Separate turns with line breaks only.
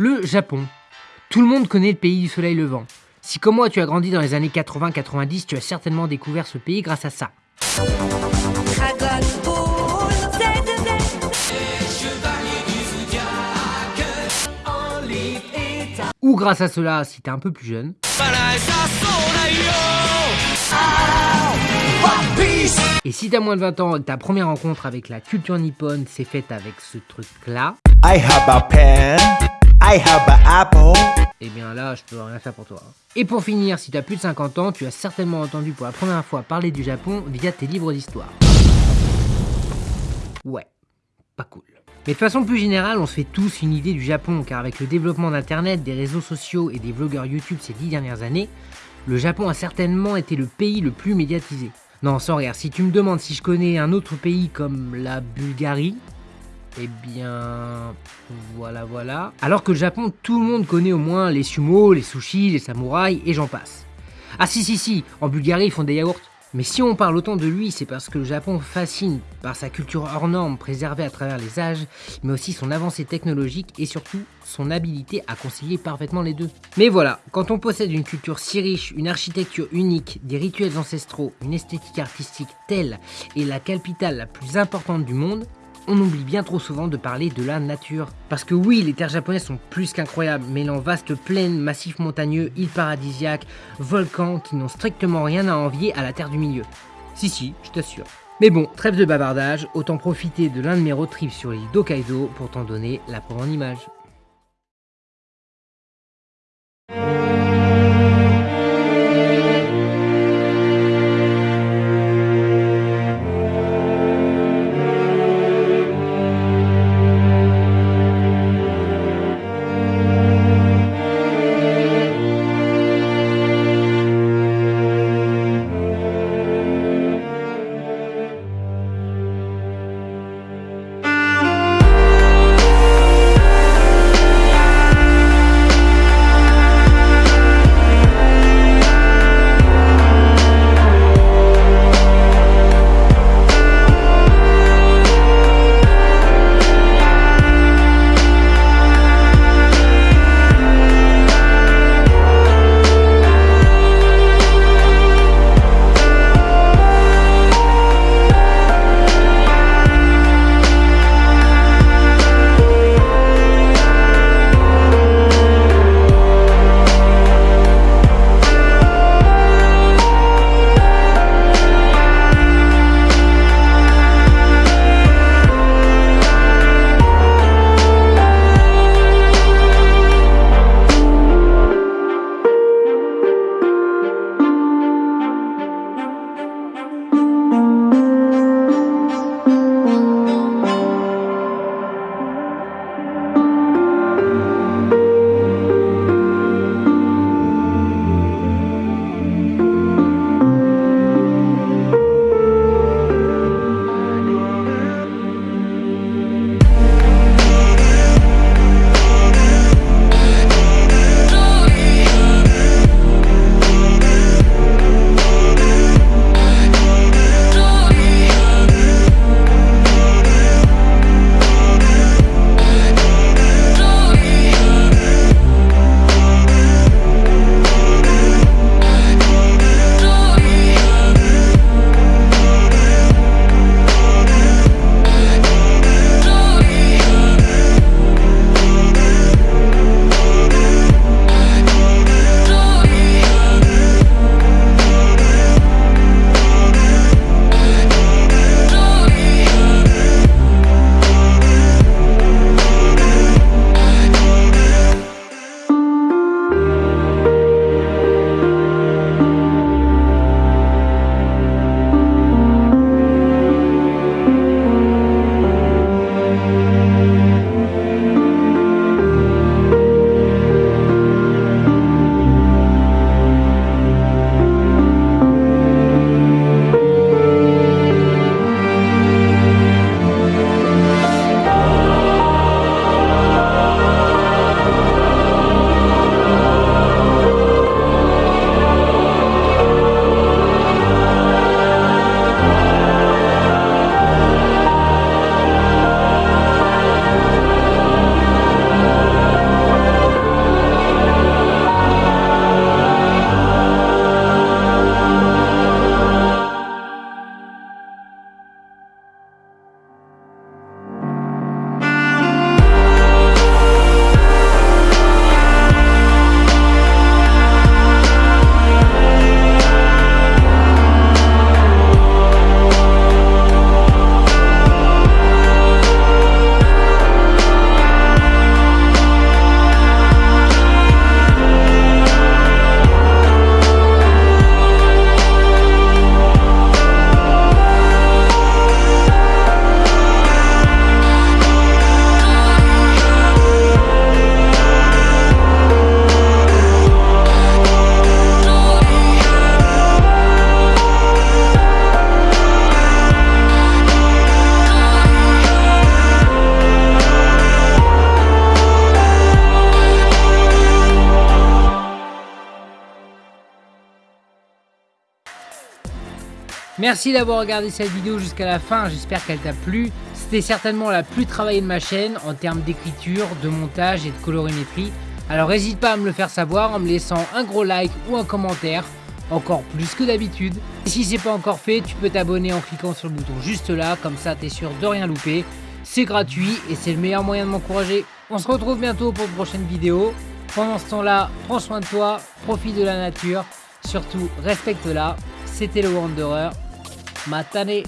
Le Japon. Tout le monde connaît le pays du soleil levant. Si comme moi tu as grandi dans les années 80-90, tu as certainement découvert ce pays grâce à ça. Ou grâce à cela si t'es un peu plus jeune. Et si t'as moins de 20 ans ta première rencontre avec la culture nippone s'est faite avec ce truc là. I have a pen, I have an apple. Eh bien là, je peux rien faire pour toi. Et pour finir, si tu as plus de 50 ans, tu as certainement entendu pour la première fois parler du Japon via tes livres d'histoire. Ouais, pas cool. Mais de façon plus générale, on se fait tous une idée du Japon, car avec le développement d'Internet, des réseaux sociaux et des vlogueurs YouTube ces dix dernières années, le Japon a certainement été le pays le plus médiatisé. Non, sans rire, si tu me demandes si je connais un autre pays comme la Bulgarie, eh bien, voilà, voilà. Alors que le Japon, tout le monde connaît au moins les sumo, les sushis, les samouraïs et j'en passe. Ah si, si, si, en Bulgarie, ils font des yaourts. Mais si on parle autant de lui, c'est parce que le Japon fascine par sa culture hors norme préservée à travers les âges, mais aussi son avancée technologique et surtout son habilité à concilier parfaitement les deux. Mais voilà, quand on possède une culture si riche, une architecture unique, des rituels ancestraux, une esthétique artistique telle et la capitale la plus importante du monde, on oublie bien trop souvent de parler de la nature. Parce que oui, les terres japonaises sont plus qu'incroyables, mêlant vastes plaines, massifs montagneux, îles paradisiaques, volcans qui n'ont strictement rien à envier à la terre du milieu. Si si, je t'assure. Mais bon, trêve de bavardage, autant profiter de l'un de mes road trips sur l'île d'Hokkaido pour t'en donner la en image. Merci d'avoir regardé cette vidéo jusqu'à la fin, j'espère qu'elle t'a plu. C'était certainement la plus travaillée de ma chaîne en termes d'écriture, de montage et de colorimétrie. Alors n'hésite pas à me le faire savoir en me laissant un gros like ou un commentaire, encore plus que d'habitude. Et si c'est pas encore fait, tu peux t'abonner en cliquant sur le bouton juste là, comme ça t'es sûr de rien louper. C'est gratuit et c'est le meilleur moyen de m'encourager. On se retrouve bientôt pour une prochaine vidéo. Pendant ce temps-là, prends soin de toi, profite de la nature, surtout respecte-la. C'était le Wanderer. またね。